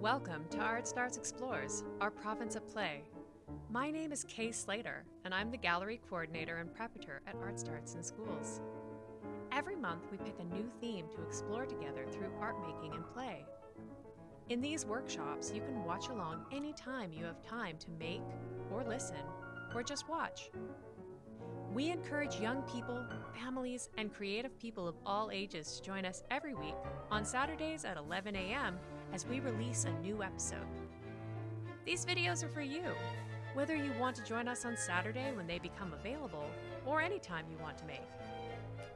Welcome to Art Starts Explores, our province of play. My name is Kay Slater, and I'm the gallery coordinator and preparator at Art Starts in Schools. Every month, we pick a new theme to explore together through art making and play. In these workshops, you can watch along anytime you have time to make, or listen, or just watch. We encourage young people, families, and creative people of all ages to join us every week on Saturdays at 11 a.m. as we release a new episode. These videos are for you, whether you want to join us on Saturday when they become available or anytime you want to make.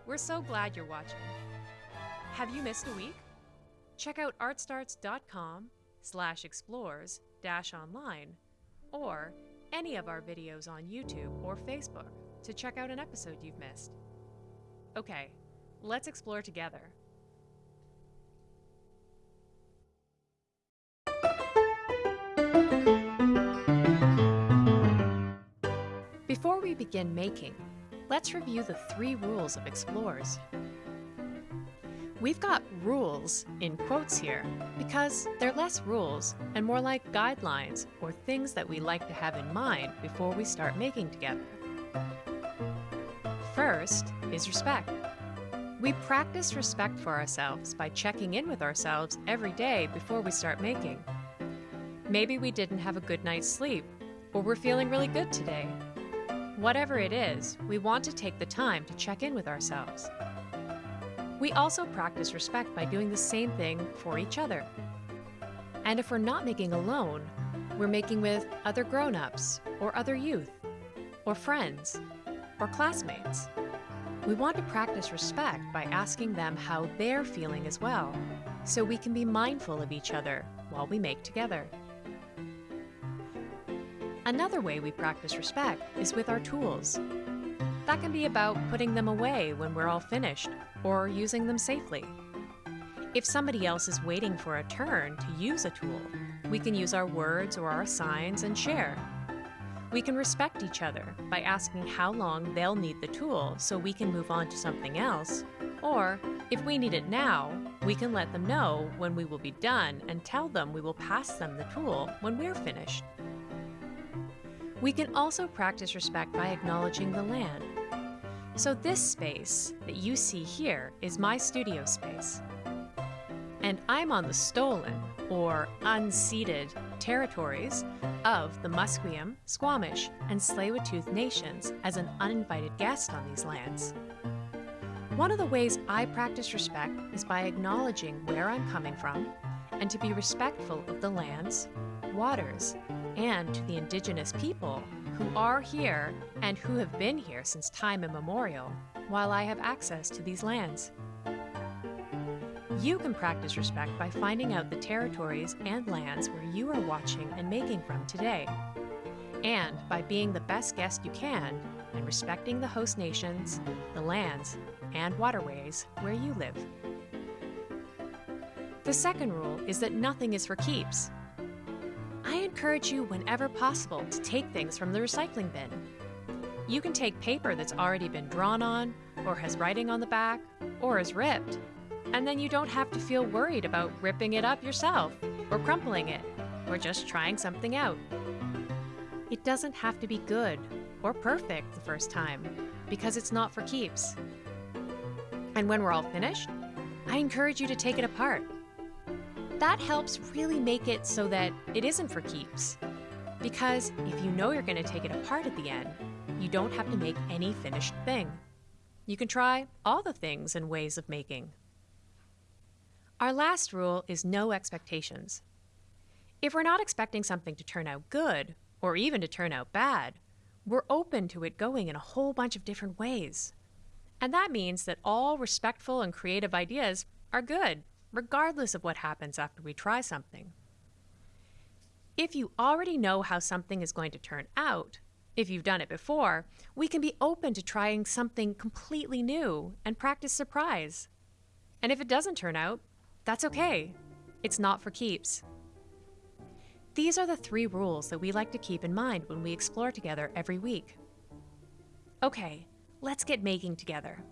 We're so glad you're watching. Have you missed a week? Check out artstarts.com slash explores dash online or any of our videos on YouTube or Facebook to check out an episode you've missed. Okay, let's explore together. Before we begin making, let's review the three rules of explores. We've got rules in quotes here because they're less rules and more like guidelines or things that we like to have in mind before we start making together. First is respect. We practice respect for ourselves by checking in with ourselves every day before we start making. Maybe we didn't have a good night's sleep, or we're feeling really good today. Whatever it is, we want to take the time to check in with ourselves. We also practice respect by doing the same thing for each other. And if we're not making alone, we're making with other grown ups, or other youth, or friends, or classmates. We want to practice respect by asking them how they're feeling as well, so we can be mindful of each other while we make together. Another way we practice respect is with our tools. That can be about putting them away when we're all finished, or using them safely. If somebody else is waiting for a turn to use a tool, we can use our words or our signs and share. We can respect each other by asking how long they'll need the tool so we can move on to something else, or if we need it now, we can let them know when we will be done and tell them we will pass them the tool when we're finished. We can also practice respect by acknowledging the land. So this space that you see here is my studio space. And I'm on the stolen, or unceded, territories of the Musqueam, Squamish, and Tsleil-Waututh nations as an uninvited guest on these lands. One of the ways I practice respect is by acknowledging where I'm coming from and to be respectful of the lands, waters, and to the indigenous people who are here and who have been here since time immemorial while I have access to these lands. You can practice respect by finding out the territories and lands where you are watching and making from today, and by being the best guest you can and respecting the host nations, the lands, and waterways where you live. The second rule is that nothing is for keeps, I encourage you whenever possible to take things from the recycling bin. You can take paper that's already been drawn on, or has writing on the back, or is ripped, and then you don't have to feel worried about ripping it up yourself, or crumpling it, or just trying something out. It doesn't have to be good or perfect the first time, because it's not for keeps. And when we're all finished, I encourage you to take it apart that helps really make it so that it isn't for keeps. Because if you know you're going to take it apart at the end, you don't have to make any finished thing. You can try all the things and ways of making. Our last rule is no expectations. If we're not expecting something to turn out good, or even to turn out bad, we're open to it going in a whole bunch of different ways. And that means that all respectful and creative ideas are good regardless of what happens after we try something. If you already know how something is going to turn out, if you've done it before, we can be open to trying something completely new and practice surprise. And if it doesn't turn out, that's okay. It's not for keeps. These are the three rules that we like to keep in mind when we explore together every week. Okay, let's get making together.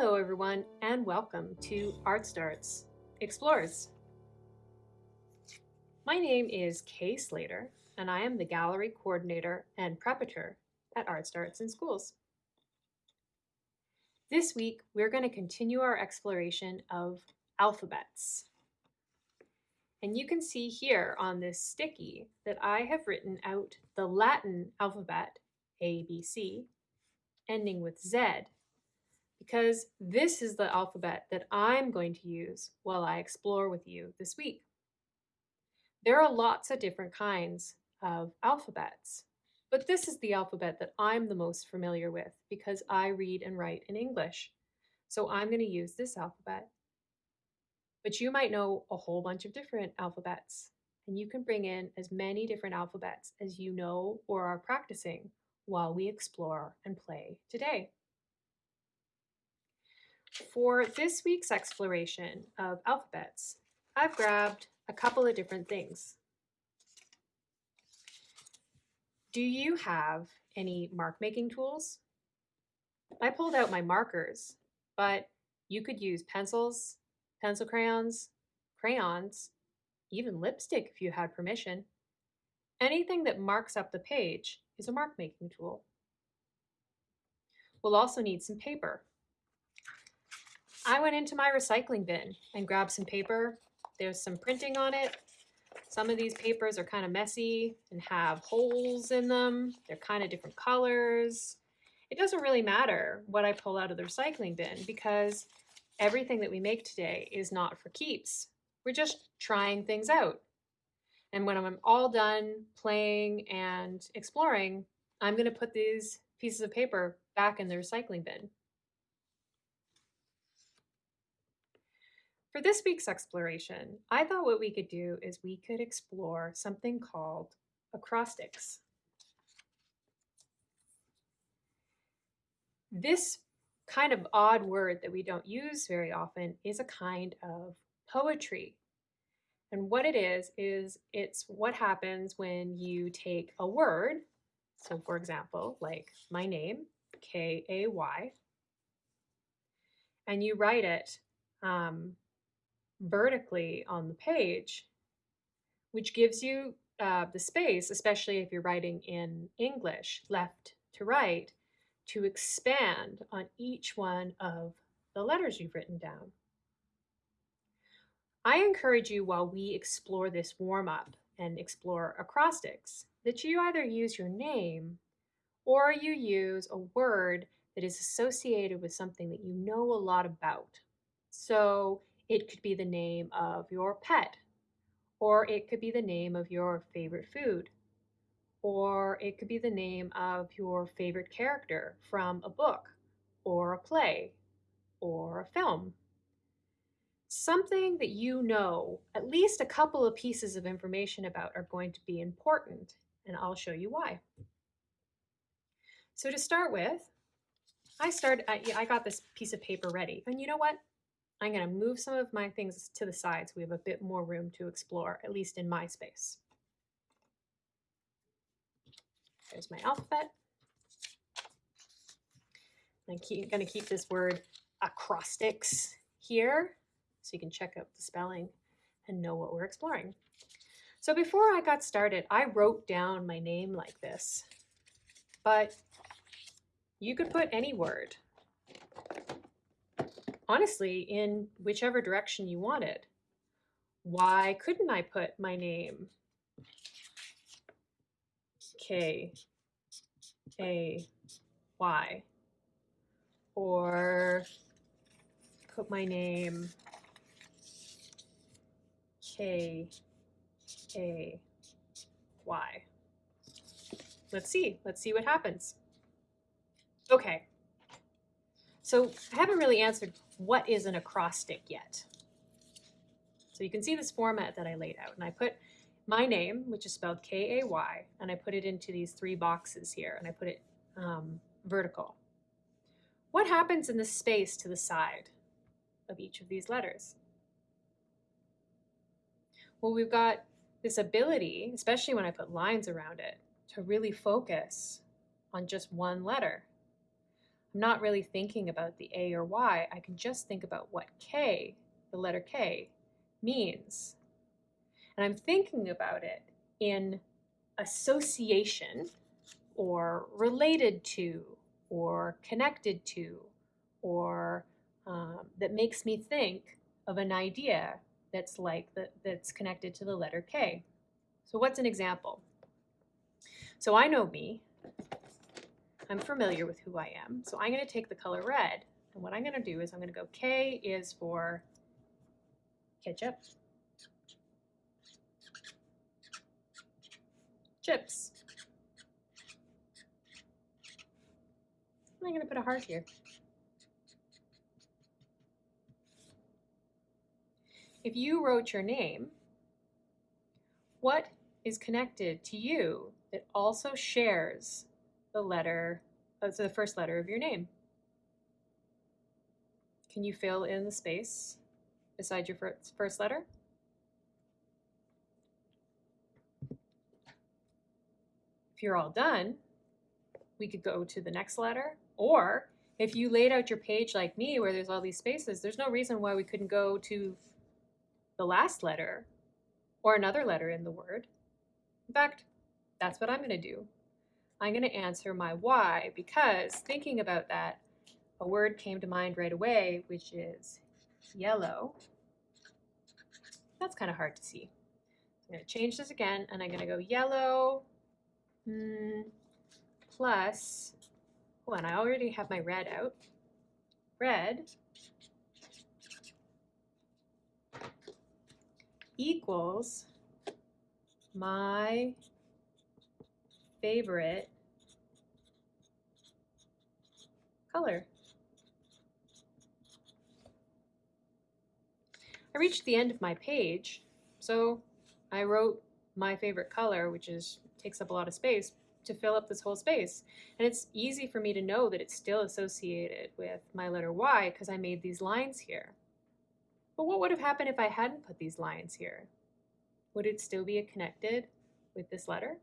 Hello everyone and welcome to Art Starts Explores. My name is Kay Slater and I am the gallery coordinator and preparator at Art Starts in Schools. This week, we're going to continue our exploration of alphabets. And you can see here on this sticky that I have written out the Latin alphabet, ABC, ending with Z, because this is the alphabet that I'm going to use while I explore with you this week. There are lots of different kinds of alphabets, but this is the alphabet that I'm the most familiar with because I read and write in English. So I'm going to use this alphabet. But you might know a whole bunch of different alphabets, and you can bring in as many different alphabets as you know or are practicing while we explore and play today. For this week's exploration of alphabets, I've grabbed a couple of different things. Do you have any mark making tools? I pulled out my markers, but you could use pencils, pencil crayons, crayons, even lipstick if you had permission. Anything that marks up the page is a mark making tool. We'll also need some paper. I went into my recycling bin and grabbed some paper. There's some printing on it some of these papers are kind of messy and have holes in them. They're kind of different colors. It doesn't really matter what I pull out of the recycling bin because everything that we make today is not for keeps. We're just trying things out. And when I'm all done playing and exploring, I'm going to put these pieces of paper back in the recycling bin. For this week's exploration, I thought what we could do is we could explore something called acrostics. This kind of odd word that we don't use very often is a kind of poetry. And what it is, is it's what happens when you take a word, so for example, like my name, K-A-Y, and you write it um, vertically on the page, which gives you uh, the space, especially if you're writing in English, left to right, to expand on each one of the letters you've written down. I encourage you while we explore this warm-up and explore acrostics, that you either use your name or you use a word that is associated with something that you know a lot about. So it could be the name of your pet, or it could be the name of your favorite food, or it could be the name of your favorite character from a book, or a play, or a film. Something that you know at least a couple of pieces of information about are going to be important, and I'll show you why. So to start with, I started, I, I got this piece of paper ready, and you know what? I'm going to move some of my things to the side so we have a bit more room to explore, at least in my space. There's my alphabet. I'm going to keep this word acrostics here so you can check out the spelling and know what we're exploring. So before I got started, I wrote down my name like this, but you could put any word honestly in whichever direction you wanted. Why couldn't I put my name K A Y or put my name K A Y. Let's see. Let's see what happens. Okay. So I haven't really answered what is an acrostic yet. So you can see this format that I laid out and I put my name, which is spelled K-A-Y, and I put it into these three boxes here and I put it um, vertical. What happens in the space to the side of each of these letters? Well, we've got this ability, especially when I put lines around it, to really focus on just one letter. I'm not really thinking about the A or Y. I can just think about what K, the letter K, means. And I'm thinking about it in association or related to or connected to or um, that makes me think of an idea that's like the, that's connected to the letter K. So what's an example? So I know me. I'm familiar with who I am. So I'm going to take the color red. And what I'm going to do is I'm going to go K is for ketchup, chips. I'm going to put a heart here. If you wrote your name, what is connected to you that also shares the letter, uh, so the first letter of your name? Can you fill in the space beside your first, first letter? If you're all done, we could go to the next letter, or if you laid out your page like me where there's all these spaces, there's no reason why we couldn't go to the last letter or another letter in the word. In fact, that's what I'm going to do. I'm going to answer my why because thinking about that, a word came to mind right away, which is yellow. That's kind of hard to see. I'm going to change this again, and I'm going to go yellow mm, plus, oh, and I already have my red out. Red equals my favorite color. I reached the end of my page, so I wrote my favorite color, which is takes up a lot of space, to fill up this whole space. And it's easy for me to know that it's still associated with my letter Y because I made these lines here. But what would have happened if I hadn't put these lines here? Would it still be connected with this letter?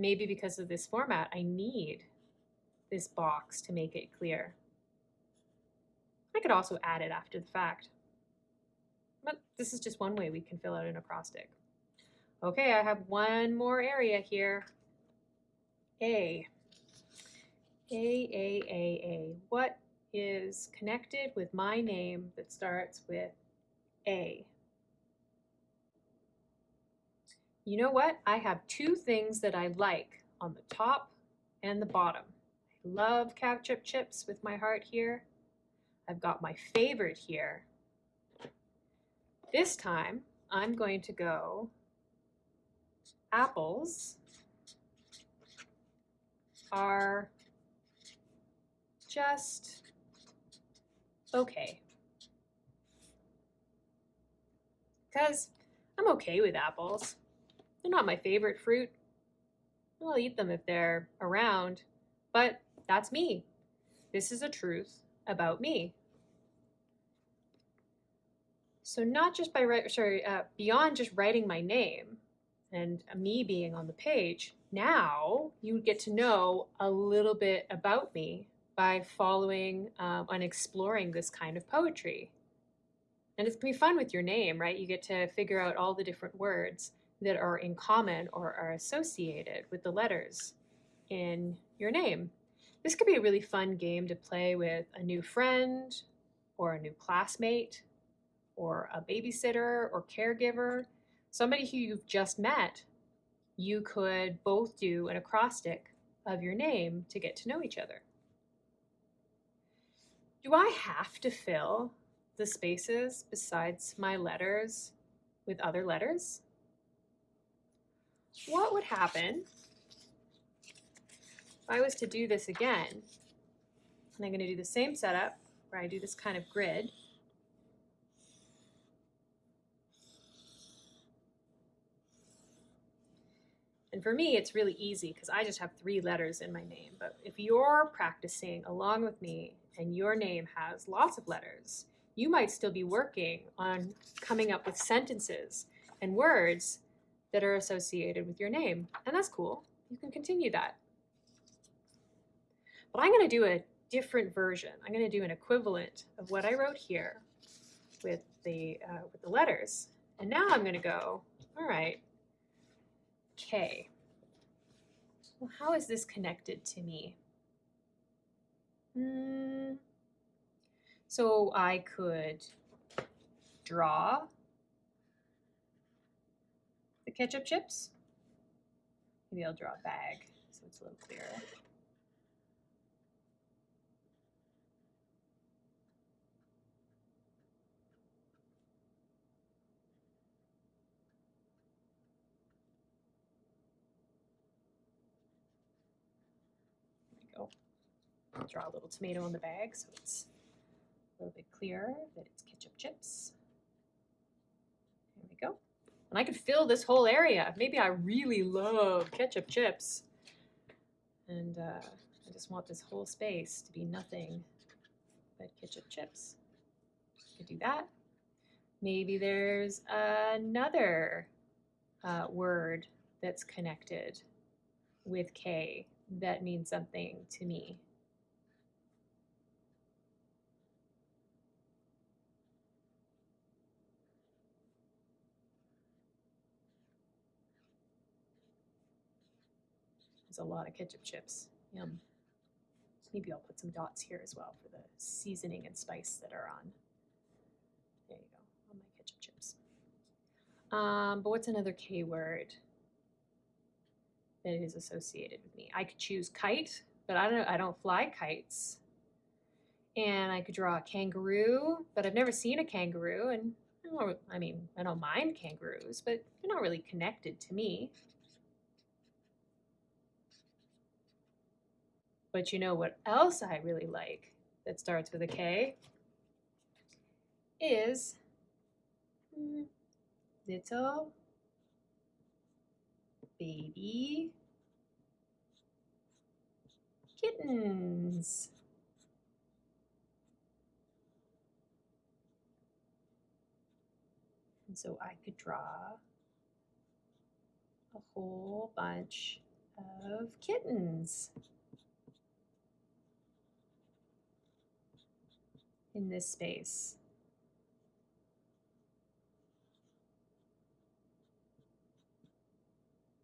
Maybe because of this format, I need this box to make it clear. I could also add it after the fact. But this is just one way we can fill out an acrostic. Okay, I have one more area here. A. A, A, A, A. What is connected with my name that starts with A. You know what? I have two things that I like on the top and the bottom. I love ketchup chips with my heart here. I've got my favorite here. This time, I'm going to go apples are just okay. Because I'm okay with apples. They're not my favorite fruit. I'll eat them if they're around, but that's me. This is a truth about me. So not just by, right, sorry, uh, beyond just writing my name and me being on the page, now you get to know a little bit about me by following um, and exploring this kind of poetry. And it's gonna be fun with your name, right? You get to figure out all the different words that are in common or are associated with the letters in your name. This could be a really fun game to play with a new friend or a new classmate or a babysitter or caregiver, somebody who you've just met. You could both do an acrostic of your name to get to know each other. Do I have to fill the spaces besides my letters with other letters? What would happen if I was to do this again? And I'm going to do the same setup where I do this kind of grid. And for me, it's really easy because I just have three letters in my name. But if you're practicing along with me and your name has lots of letters, you might still be working on coming up with sentences and words that are associated with your name. And that's cool. You can continue that. But I'm going to do a different version. I'm going to do an equivalent of what I wrote here with the, uh, with the letters. And now I'm going to go, all right, K. Well, how is this connected to me? Hmm. So I could draw the ketchup chips. Maybe I'll draw a bag so it's a little clearer. Draw a little tomato in the bag so it's a little bit clearer that it's ketchup chips. There we go. And I could fill this whole area. Maybe I really love ketchup chips. And uh, I just want this whole space to be nothing but ketchup chips. I could do that. Maybe there's another uh, word that's connected with K that means something to me. A lot of ketchup chips. Yum. Maybe I'll put some dots here as well for the seasoning and spice that are on. There you go, on my ketchup chips. Um, but what's another K word that is associated with me? I could choose kite, but I don't I don't fly kites. And I could draw a kangaroo, but I've never seen a kangaroo, and I, I mean I don't mind kangaroos, but they're not really connected to me. But you know what else I really like that starts with a K? Is hmm, little baby kittens. And so I could draw a whole bunch of kittens. In this space.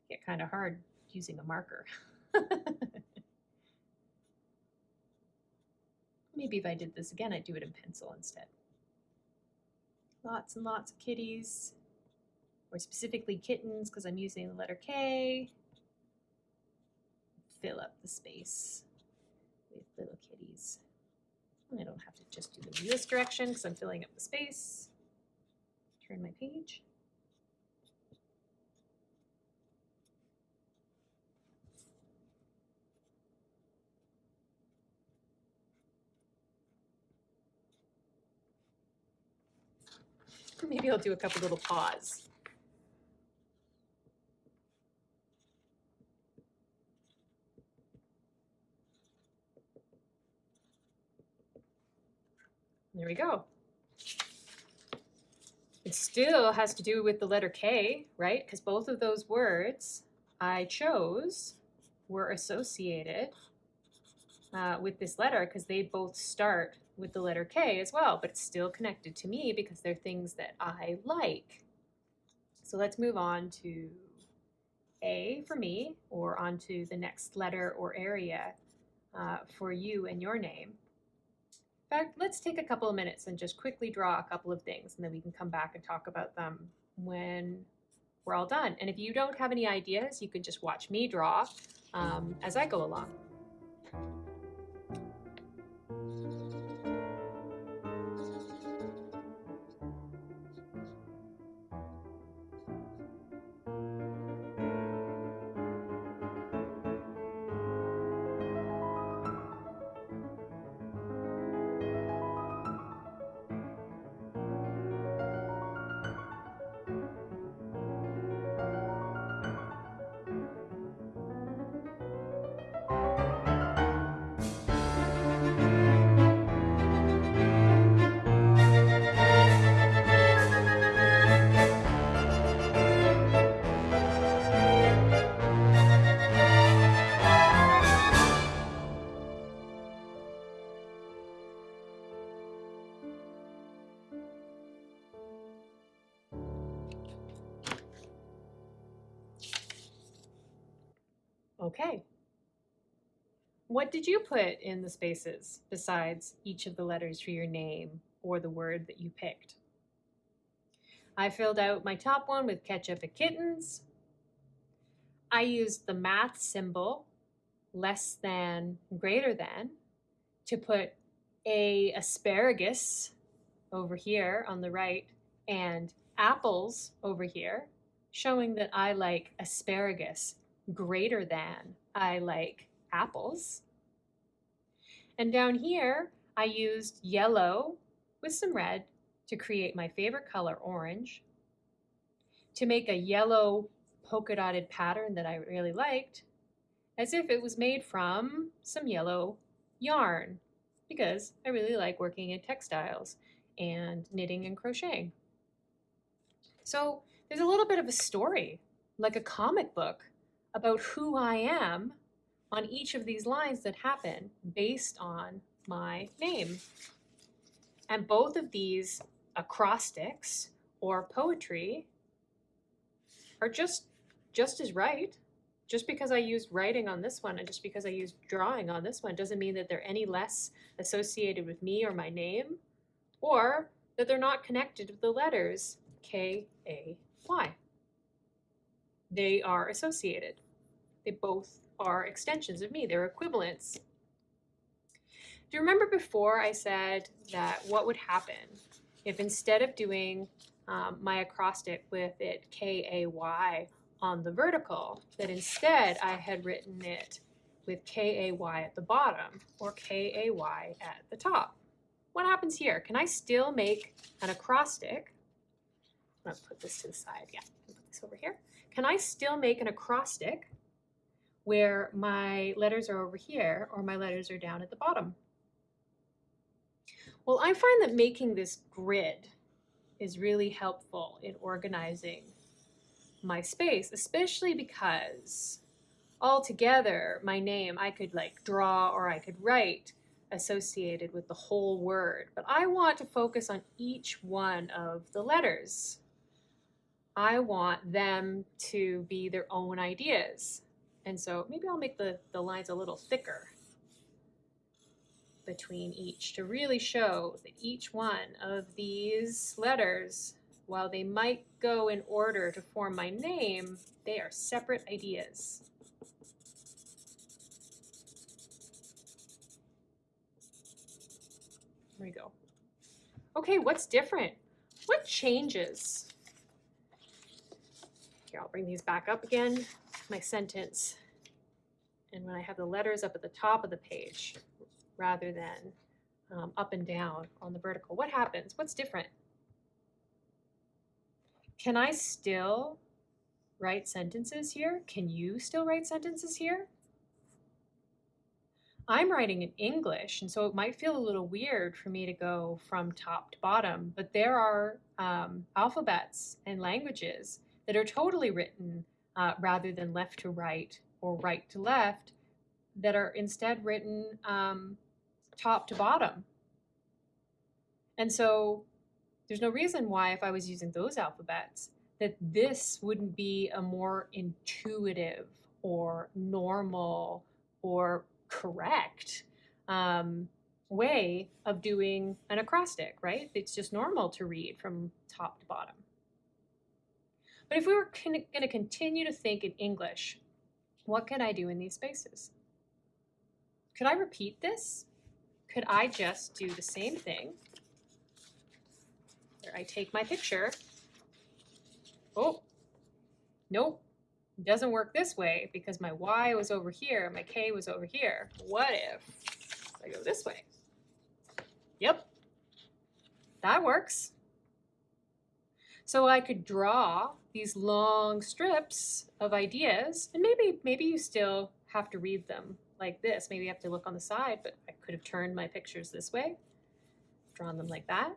Get kind of hard using a marker. Maybe if I did this again, I'd do it in pencil instead. Lots and lots of kitties, or specifically kittens because I'm using the letter K. Fill up the space with little kitties. I don't have to just do them in this direction because I'm filling up the space. Turn my page. Maybe I'll do a couple little paws. There we go. It still has to do with the letter K, right? Because both of those words I chose were associated uh, with this letter because they both start with the letter K as well, but it's still connected to me because they're things that I like. So let's move on to A for me, or on to the next letter or area uh, for you and your name. In fact, let's take a couple of minutes and just quickly draw a couple of things, and then we can come back and talk about them when we're all done. And if you don't have any ideas, you can just watch me draw um, as I go along. Did you put in the spaces besides each of the letters for your name or the word that you picked? I filled out my top one with ketchup and kittens. I used the math symbol, less than, greater than, to put a asparagus over here on the right and apples over here, showing that I like asparagus greater than I like apples. And down here, I used yellow with some red to create my favorite color, orange, to make a yellow polka dotted pattern that I really liked, as if it was made from some yellow yarn, because I really like working in textiles and knitting and crocheting. So there's a little bit of a story, like a comic book, about who I am on each of these lines that happen based on my name. And both of these acrostics or poetry are just just as right. Just because I used writing on this one and just because I used drawing on this one doesn't mean that they're any less associated with me or my name or that they're not connected with the letters K, A, Y. They are associated. They both are extensions of me. They're equivalents. Do you remember before I said that what would happen if instead of doing um, my acrostic with it K-A-Y on the vertical, that instead I had written it with K-A-Y at the bottom or K-A-Y at the top. What happens here? Can I still make an acrostic? I'm gonna put this to the side, yeah, put this over here. Can I still make an acrostic where my letters are over here or my letters are down at the bottom? Well, I find that making this grid is really helpful in organizing my space, especially because altogether my name I could like draw or I could write associated with the whole word, but I want to focus on each one of the letters. I want them to be their own ideas. And so maybe I'll make the, the lines a little thicker between each to really show that each one of these letters, while they might go in order to form my name, they are separate ideas. There we go. Okay, what's different? What changes? Here, I'll bring these back up again. My sentence. And when I have the letters up at the top of the page, rather than um, up and down on the vertical. What happens? What's different? Can I still write sentences here? Can you still write sentences here? I'm writing in English, and so it might feel a little weird for me to go from top to bottom, but there are um, alphabets and languages that are totally written uh, rather than left to right or right to left that are instead written um, top to bottom. And so there's no reason why if I was using those alphabets that this wouldn't be a more intuitive or normal or correct um, way of doing an acrostic, right? It's just normal to read from top to bottom. But if we were going to continue to think in English, what can I do in these spaces? Could I repeat this? could I just do the same thing? I take my picture. Oh, nope. It doesn't work this way because my Y was over here, my K was over here. What if I go this way? Yep, that works. So I could draw these long strips of ideas, and maybe maybe you still have to read them like this. Maybe I have to look on the side, but I could have turned my pictures this way, drawn them like that.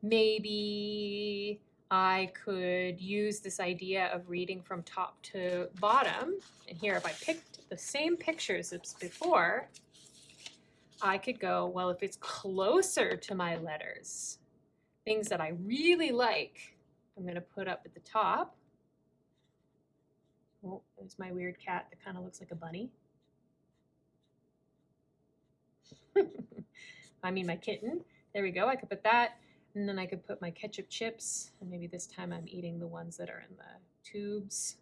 Maybe I could use this idea of reading from top to bottom. And here, if I picked the same pictures as before, I could go, well, if it's closer to my letters, things that I really like, I'm going to put up at the top. Oh, there's my weird cat that kind of looks like a bunny. I mean my kitten. There we go. I could put that. And then I could put my ketchup chips. And maybe this time I'm eating the ones that are in the tubes.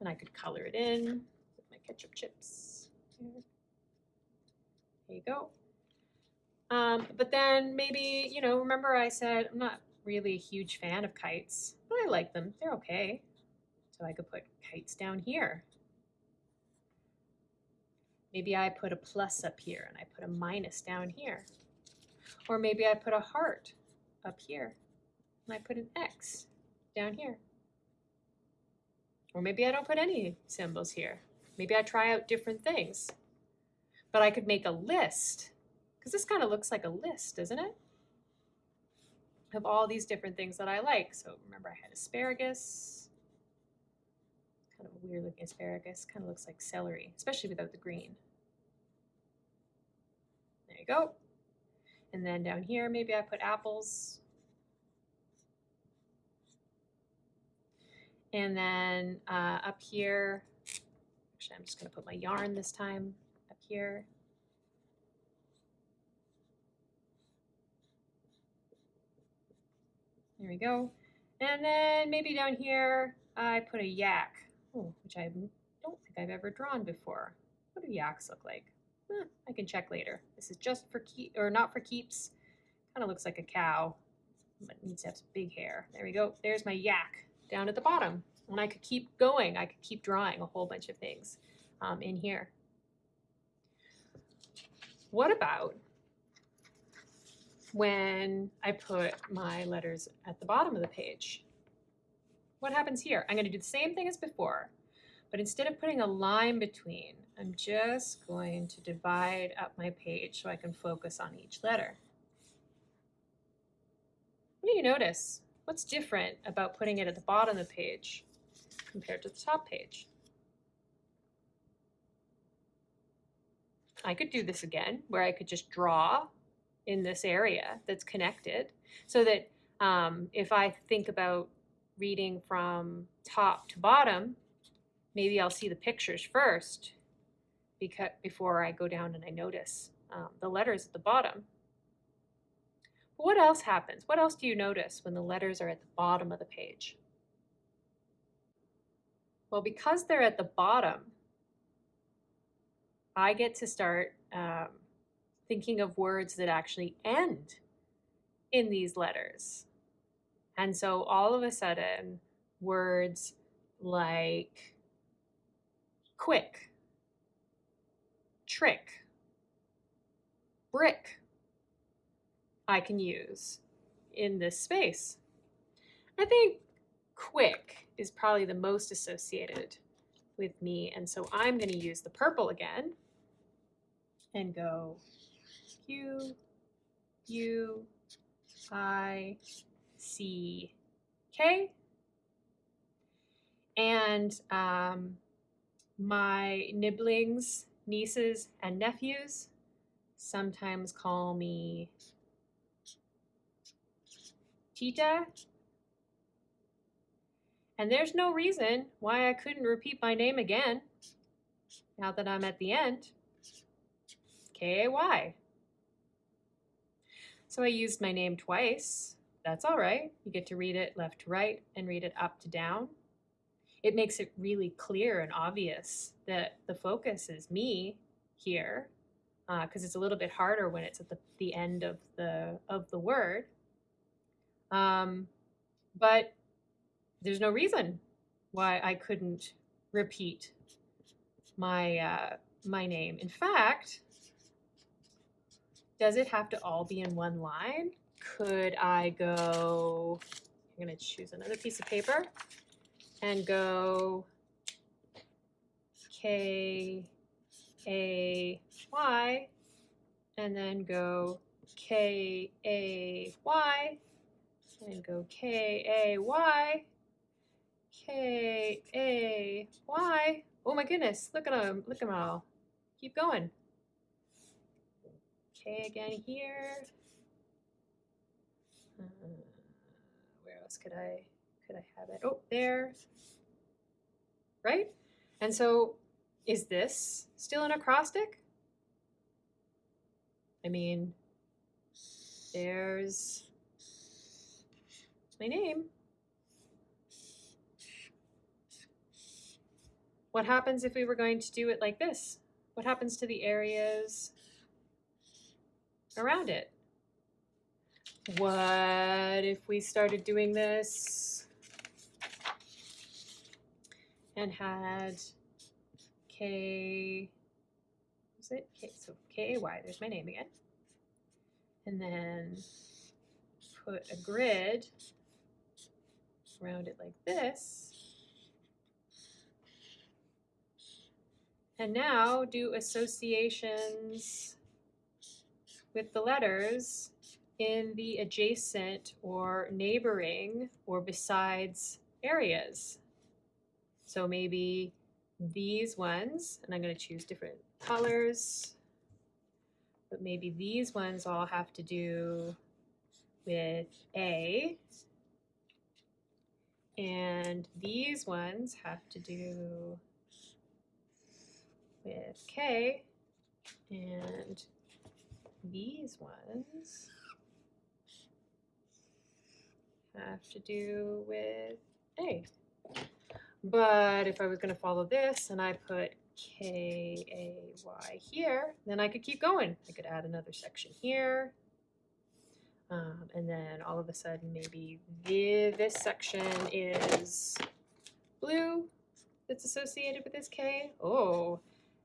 And I could color it in with my ketchup chips. There you go. Um, but then maybe, you know, remember I said I'm not really a huge fan of kites, but I like them. They're okay. So I could put kites down here. Maybe I put a plus up here and I put a minus down here. Or maybe I put a heart up here and I put an X down here. Or maybe I don't put any symbols here. Maybe I try out different things. But I could make a list because this kind of looks like a list, doesn't it? Of all these different things that I like. So remember I had asparagus, kind of a weird looking asparagus, kind of looks like celery, especially without the green. There you go. And then down here, maybe I put apples. And then uh, up here, actually I'm just gonna put my yarn this time up here. There we go. And then maybe down here, I put a yak, oh, which I don't think I've ever drawn before. What do yaks look like? Eh, I can check later. This is just for keep, or not for keeps. Kind of looks like a cow, but needs to have big hair. There we go. There's my yak down at the bottom. And I could keep going. I could keep drawing a whole bunch of things um, in here. What about when I put my letters at the bottom of the page. What happens here? I'm going to do the same thing as before, but instead of putting a line between, I'm just going to divide up my page so I can focus on each letter. What do you notice? What's different about putting it at the bottom of the page compared to the top page? I could do this again, where I could just draw in this area that's connected so that um, if I think about reading from top to bottom, maybe I'll see the pictures first because before I go down and I notice um, the letters at the bottom. But what else happens? What else do you notice when the letters are at the bottom of the page? Well, because they're at the bottom, I get to start um, thinking of words that actually end in these letters. And so all of a sudden, words like quick, trick, brick, I can use in this space. I think quick is probably the most associated with me. And so I'm going to use the purple again and go Q, U, I, C, K. And um, my nibblings, nieces, and nephews sometimes call me Tita. And there's no reason why I couldn't repeat my name again now that I'm at the end. K-A-Y. So I used my name twice. That's all right. You get to read it left to right and read it up to down. It makes it really clear and obvious that the focus is me here because uh, it's a little bit harder when it's at the, the end of the of the word. Um, but there's no reason why I couldn't repeat my uh, my name. In fact, does it have to all be in one line? Could I go, I'm gonna choose another piece of paper and go K A Y and then go K A Y and go K A Y K A Y. Oh my goodness, look at them, look at them all. Keep going. Okay, again here. Uh, where else could I could I have it? Oh, there. right? And so is this still an acrostic? I mean, there's my name. What happens if we were going to do it like this? What happens to the areas around it? What if we started doing this and had K, is it? K, so K-A-Y, there's my name again. And then put a grid around it like this. And now do associations with the letters in the adjacent or neighboring or besides areas. So maybe these ones, and I'm going to choose different colors, but maybe these ones all have to do with A, and these ones have to do with K, and these ones have to do with A. But if I was going to follow this and I put K-A-Y here, then I could keep going. I could add another section here. Um, and then all of a sudden, maybe the, this section is blue that's associated with this K. Oh,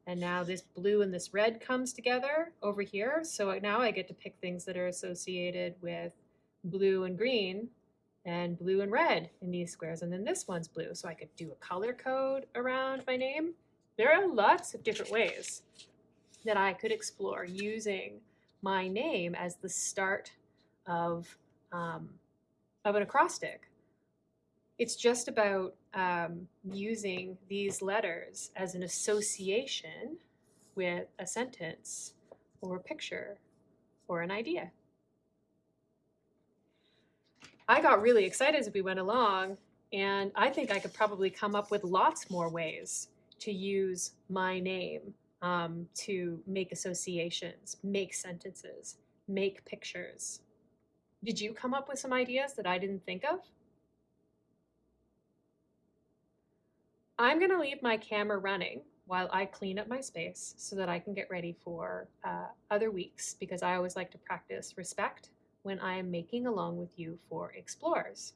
and now this blue and this red comes together over here. So now I get to pick things that are associated with blue and green and blue and red in these squares. And then this one's blue. So I could do a color code around my name. There are lots of different ways that I could explore using my name as the start of, um, of an acrostic. It's just about um, using these letters as an association with a sentence or a picture or an idea. I got really excited as we went along, and I think I could probably come up with lots more ways to use my name um, to make associations, make sentences, make pictures. Did you come up with some ideas that I didn't think of? I'm going to leave my camera running while I clean up my space so that I can get ready for uh, other weeks because I always like to practice respect when I am making along with you for Explorers.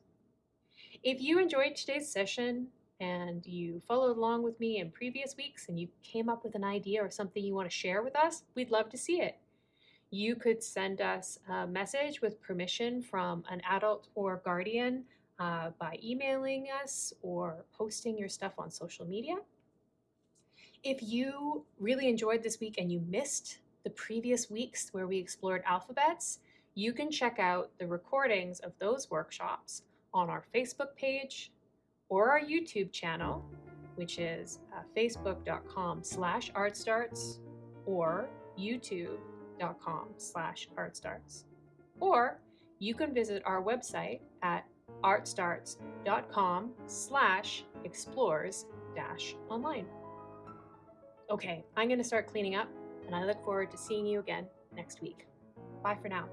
If you enjoyed today's session and you followed along with me in previous weeks and you came up with an idea or something you want to share with us, we'd love to see it. You could send us a message with permission from an adult or guardian uh, by emailing us or posting your stuff on social media. If you really enjoyed this week and you missed the previous weeks where we explored alphabets, you can check out the recordings of those workshops on our Facebook page or our YouTube channel, which is uh, facebook.com slash artstarts or youtube.com slash artstarts. Or you can visit our website at artstarts.com slash explores dash online. Okay, I'm going to start cleaning up and I look forward to seeing you again next week. Bye for now.